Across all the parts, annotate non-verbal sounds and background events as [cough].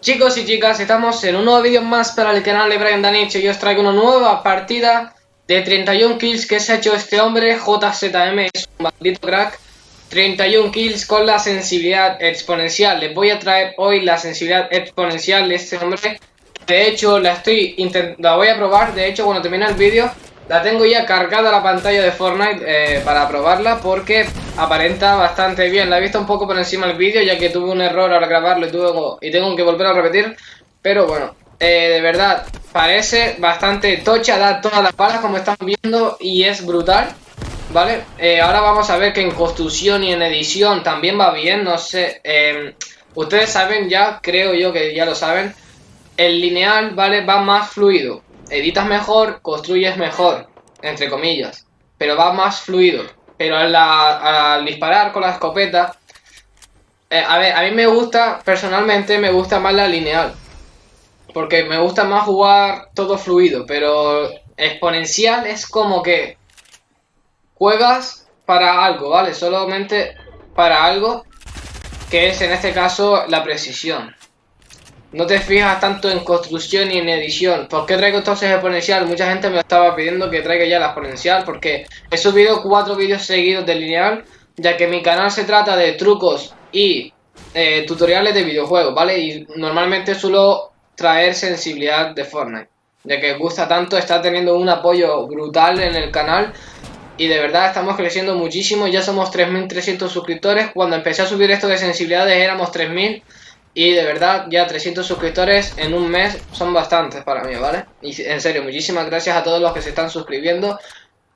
Chicos y chicas, estamos en un nuevo vídeo más para el canal de Brian Danich y os traigo una nueva partida de 31 kills que se ha hecho este hombre, JZM, es un maldito crack 31 kills con la sensibilidad exponencial, les voy a traer hoy la sensibilidad exponencial de este hombre De hecho, la estoy la voy a probar, de hecho cuando termine el vídeo la tengo ya cargada la pantalla de Fortnite eh, para probarla porque aparenta bastante bien. La he visto un poco por encima del vídeo ya que tuve un error al grabarlo y, tuve, y tengo que volver a repetir. Pero bueno, eh, de verdad, parece bastante tocha, da todas las balas como están viendo y es brutal. ¿Vale? Eh, ahora vamos a ver que en construcción y en edición también va bien, no sé. Em, ustedes saben ya, creo yo que ya lo saben, el lineal, ¿vale? Va más fluido editas mejor, construyes mejor, entre comillas, pero va más fluido. Pero al, disparar con la escopeta, eh, a ver, a mí me gusta, personalmente me gusta más la lineal. Porque me gusta más jugar todo fluido, pero exponencial es como que juegas para algo, ¿vale? Solamente para algo que es en este caso la precisión. No te fijas tanto en construcción y en edición. ¿Por qué traigo entonces exponencial? Mucha gente me estaba pidiendo que traiga ya la exponencial porque he subido cuatro vídeos seguidos de lineal, ya que mi canal se trata de trucos y eh, tutoriales de videojuegos, ¿vale? Y normalmente suelo traer sensibilidad de Fortnite, ya que gusta tanto, está teniendo un apoyo brutal en el canal y de verdad estamos creciendo muchísimo, ya somos 3.300 suscriptores, cuando empecé a subir esto de sensibilidades éramos 3.000 y de verdad, ya 300 suscriptores en un mes son bastantes para mí, ¿vale? Y en serio, muchísimas gracias a todos los que se están suscribiendo.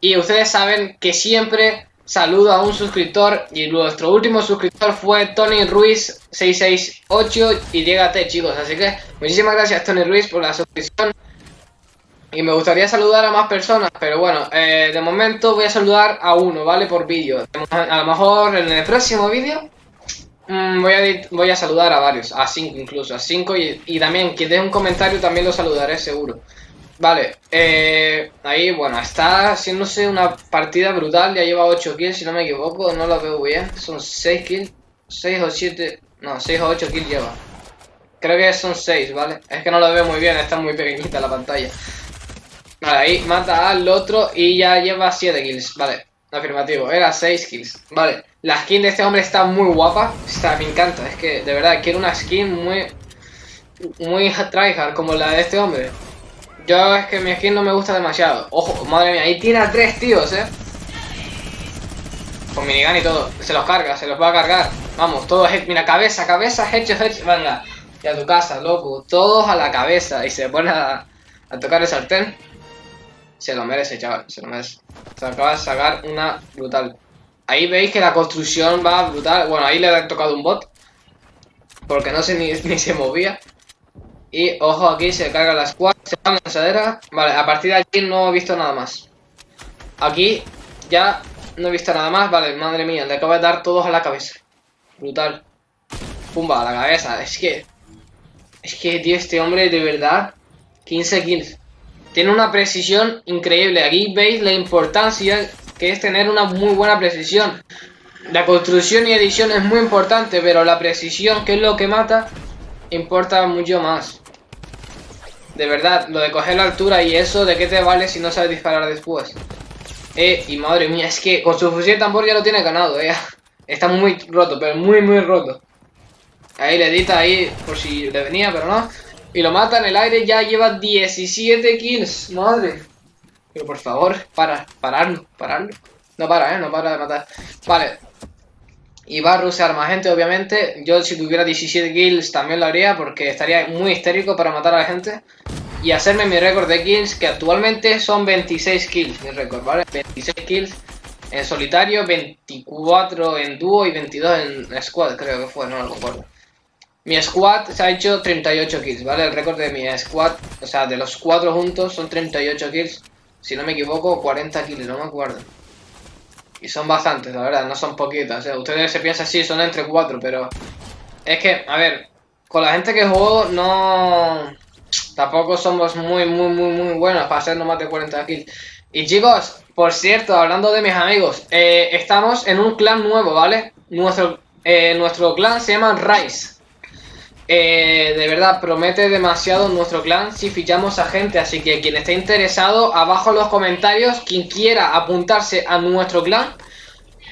Y ustedes saben que siempre saludo a un suscriptor y nuestro último suscriptor fue Tony Ruiz 668 y llégate chicos, así que muchísimas gracias Tony Ruiz por la suscripción y me gustaría saludar a más personas, pero bueno, eh, de momento voy a saludar a uno, ¿vale? Por vídeo, a lo mejor en el próximo vídeo Mm, voy, a, voy a saludar a varios, a cinco incluso, a cinco y, también quien deje un comentario también lo saludaré seguro. Vale, eh, ahí, bueno, está haciéndose una partida brutal, ya lleva 8 kills si no me equivoco, no lo veo bien, son 6 kills, 6 o 7, no, 6 o 8 kills lleva. Creo que son 6, ¿vale? Es que no lo veo muy bien, está muy pequeñita la pantalla. Vale, ahí mata al otro y ya lleva 7 kills, vale. Afirmativo, era 6 kills. Vale, la skin de este hombre está muy guapa. Está, me encanta, es que de verdad quiero una skin muy... Muy tryhard como la de este hombre. Yo es que mi skin no me gusta demasiado. Ojo, madre mía, ahí tiene a tres tíos, eh. Con minigun y todo. Se los carga, se los va a cargar. Vamos, todos, mira, cabeza, cabeza, hecho, hecho. Venga, y a tu casa, loco. Todos a la cabeza. Y se pone a, tocar el sartén. Se lo merece, chaval, se lo merece. Se acaba de sacar una brutal. Ahí veis que la construcción va brutal. Bueno, ahí le ha tocado un bot. Porque no sé ni, [laughs] ni se movía. Y ojo, aquí se carga la squad, se va. Vale, a partir de aquí no he visto nada más. Aquí ya no he visto nada más. Vale, madre mía, le acabo de dar todos a la cabeza. Brutal. Pumba, a la cabeza. Es que... Es que, tío, este hombre de verdad... 15 kills. Tiene una precisión increíble. Aquí veis la importancia que es tener una muy buena precisión. La construcción y edición es muy importante, pero la precisión, que es lo que mata, importa mucho más. De verdad, lo de coger la altura y eso, ¿de qué te vale si no sabes disparar después? Eh, y madre mía, es que con su fusil tambor ya lo tiene ganado, eh. [laughs] Está muy roto, pero muy, muy roto. Ahí le edita ahí, por si le venía, pero no. Y lo mata en el aire, ya lleva 17 kills. Madre. Pero por favor, para, pararlo, pararlo. No para, ¿eh? No para de matar. Vale. Y va a rusear más gente, obviamente. Yo si tuviera 17 kills también lo haría porque estaría muy histérico para matar a la gente. Y hacerme mi récord de kills, que actualmente son 26 kills, mi récord, ¿vale? 26 kills en solitario, 24 en dúo y 22 en squad, creo que fue, no lo recuerdo. Mi squad se ha hecho 38 kills, ¿vale? El récord de mi squad, o sea, de los cuatro juntos son 38 kills. Si no me equivoco, 40 kills, no me acuerdo. Y son bastantes, la verdad, no son poquitas. ¿eh? Ustedes se piensan, sí, son entre 4, pero... Es que, a ver, con la gente que juego no... Tampoco somos muy, muy, muy, muy buenos para hacer no más de 40 kills. Y chicos, por cierto, hablando de mis amigos, eh, estamos en un clan nuevo, ¿vale? Nuestro, eh, nuestro clan se llama Rise. Eh, de verdad, promete demasiado nuestro clan si fichamos a gente, así que quien esté interesado, abajo en los comentarios, quien quiera apuntarse a nuestro clan,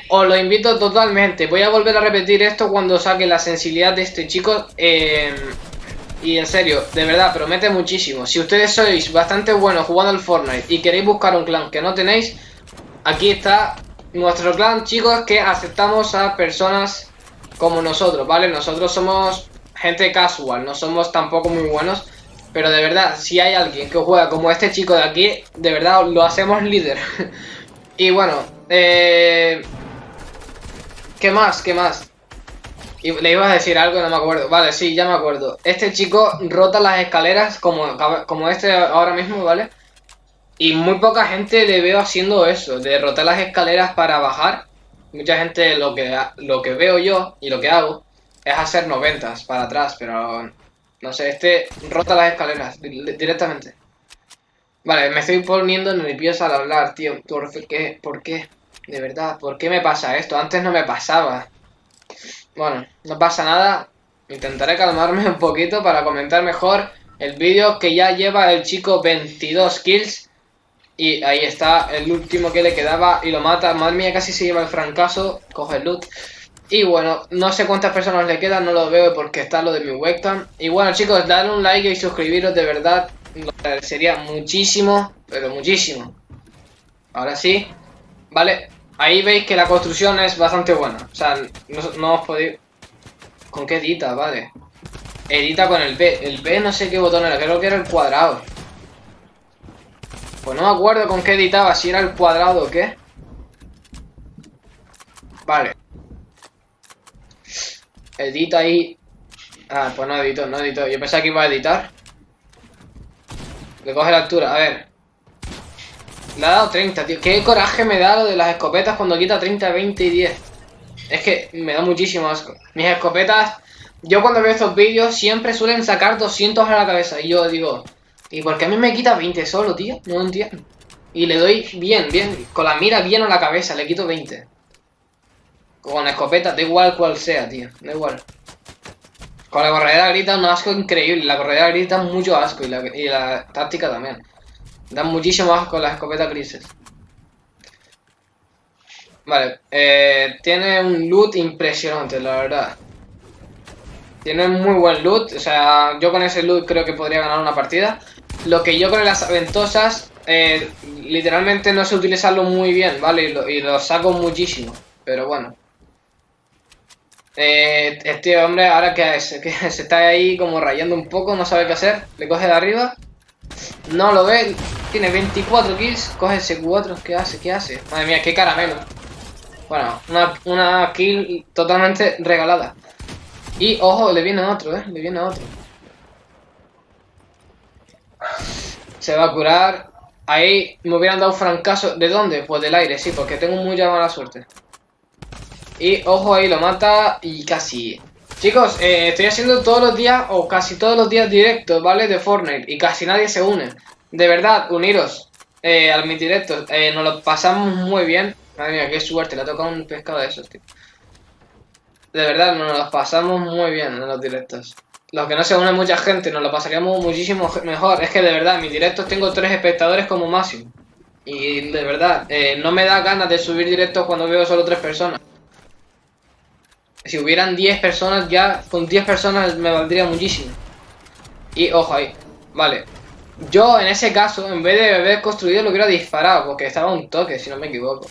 os lo invito totalmente. Voy a volver a repetir esto cuando saque la sensibilidad de este chico. Y en serio, de verdad, promete muchísimo. Si ustedes sois bastante buenos jugando al Fortnite y queréis buscar un clan que no tenéis, aquí está nuestro clan, chicos, que aceptamos a personas como nosotros, ¿vale? Nosotros somos gente casual, no somos tampoco muy buenos. Pero de verdad, si hay alguien que juega como este chico de aquí, de verdad lo hacemos líder. [laughs] y bueno, eh... ¿Qué más? ¿Qué más? Y le iba a decir algo, no me acuerdo. Vale, sí, ya me acuerdo. Este chico rota las escaleras como, como este ahora mismo, ¿vale? Y muy poca gente le veo haciendo eso, de rotar las escaleras para bajar. Mucha gente lo que, lo que veo yo y lo que hago es hacer noventas para atrás, pero no sé, este rota las escaleras directamente. Vale, me estoy poniendo nervioso al hablar, tío. ¿Por qué? ¿Por qué? De verdad, ¿por qué me pasa esto? Antes no me pasaba. Bueno, no pasa nada. Intentaré calmarme [laughs] un poquito para comentar mejor el vídeo que ya lleva el chico 22 kills. Y ahí está el último que le quedaba y lo mata. Madre mía, casi se lleva el fracaso. Coge el loot. Y bueno, no sé cuántas personas le quedan, no lo veo porque está lo de mi webcam. Y bueno chicos, dadle un like y suscribiros de verdad. Lo agradecería muchísimo, pero muchísimo. Ahora sí, vale, Ahí veis que la construcción es bastante buena. O sea, no, os podéis... ¿Con qué edita? Vale. Edita con el B. El B no sé qué botón era, creo que era el cuadrado. Pues no me acuerdo con qué editaba, si era el cuadrado o qué. Vale. Edita ahí. Ah, pues no edito, no edito. Yo pensaba que iba a editar. Le coge la altura, a ver. Le ha dado 30, tío. Qué coraje me da lo de las escopetas cuando quita 30, 20 y 10. Es que me da muchísimo asco. Mis escopetas, yo cuando veo estos vídeos siempre suelen sacar 200 a la cabeza. Y yo digo, ¿y por qué a mí me quita 20 solo, tío? No entiendo. Y le doy bien, bien, con la mira bien a la cabeza, le quito 20. Con escopeta, da igual cual sea, tío. Da igual. Con la corredera grita un asco increíble. La corredera grita mucho asco y la, y la táctica también. Dan muchísimo asco las escopetas grises. Vale, eh, tiene un loot impresionante, la verdad. Tiene muy buen loot, o sea, yo con ese loot creo que podría ganar una partida. Lo que yo con las aventosas, eh, literalmente no sé utilizarlo muy bien, ¿vale? Y lo, saco muchísimo, pero bueno. Eh, este hombre ahora que, que [laughs] se está ahí como rayando un poco, no sabe qué hacer, le coge de arriba no lo ve. Tiene 24 kills. Coge ese 4. ¿Qué hace? ¿Qué hace? Madre mía, qué caramelo. Bueno, una, kill totalmente regalada. Y ojo, le viene otro, eh. Le viene otro. Se va a curar. Ahí me hubieran dado un francazo. ¿De dónde? Pues del aire, sí, porque tengo mucha mala suerte. Y ojo ahí, lo mata y casi. Chicos, eh, estoy haciendo todos los días o casi todos los días directos, ¿vale? De Fortnite y casi nadie se une. De verdad, uniros eh, a mis directos. Eh, nos lo pasamos muy bien. Madre mía, qué suerte, le ha tocado un pescado de esos, tío. De verdad, nos lo pasamos muy bien en los directos. Los que no se une mucha gente, nos lo pasaríamos muchísimo mejor. Es que de verdad, en mis directos tengo tres espectadores como máximo. Y de verdad, eh, no me da ganas de subir directos cuando veo solo tres personas. Si hubieran 10 personas ya, con 10 personas me valdría muchísimo. Y ojo ahí, vale. Yo en ese caso, en vez de haber construido, lo hubiera disparado, porque estaba un toque, si no me equivoco.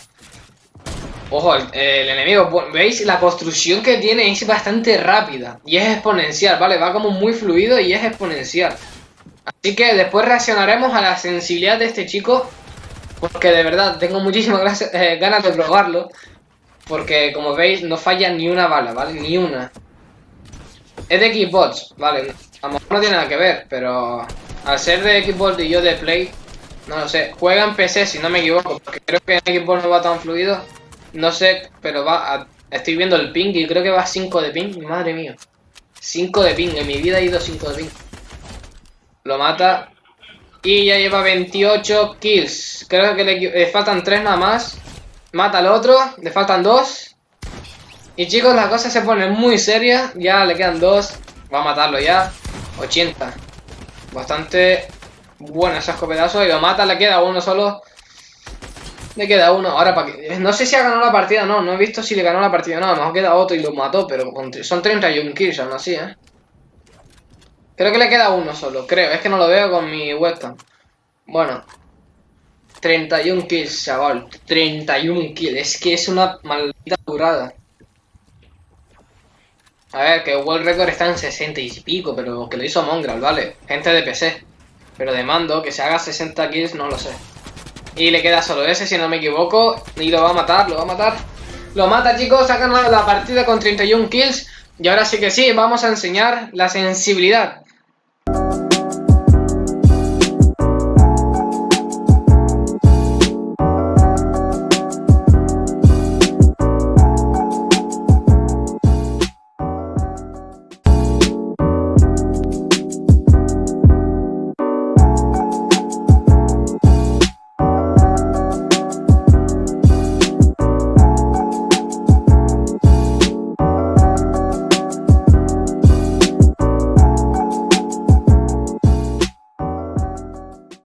Ojo, el, enemigo, ¿veis? La construcción que tiene es bastante rápida y es exponencial, ¿vale? Va como muy fluido y es exponencial. Así que después reaccionaremos a la sensibilidad de este chico, porque de verdad tengo muchísimas [laughs] eh, ganas de probarlo. Porque, como veis, no falla ni una bala, ¿vale? Ni una. Es de Xbox, ¿vale? A lo mejor no tiene nada que ver, pero... Al ser de Xbox y yo de Play, No lo sé. Juega en PC, si no me equivoco, porque creo que en Xbox no va tan fluido. No sé, pero va. Estoy viendo el ping y creo que va a 5 de ping. Madre mía. 5 de ping. En mi vida ha ido 5 de ping. Lo mata. Y ya lleva 28 kills. Creo que le, faltan 3 nada más. Mata al otro. Le faltan 2. Y chicos, la cosa se pone muy seria. Ya le quedan 2. Va a matarlo ya. 80. Bastante bueno ese escopetazo. Y lo mata. Le queda uno solo. Le queda uno. Ahora, para que... No sé si ha ganado la partida no. No he visto si le ganó la partida no. A lo mejor queda otro y lo mató. Pero son 31 kills aún así, ¿eh? Creo que le queda uno solo, creo. Es que no lo veo con mi webcam. Bueno. 31 kills, chaval. 31 kills. Es que es una maldita durada. A ver, que World Record está en 60 y pico, pero que lo hizo Mongrel, ¿vale? Gente de PC. Pero de mando, que se haga 60 kills, no lo sé. Y le queda solo ese, si no me equivoco. Y lo va a matar, lo va a matar. Lo mata, chicos. Ha ganado la partida con 31 kills. Y ahora sí que sí, vamos a enseñar la sensibilidad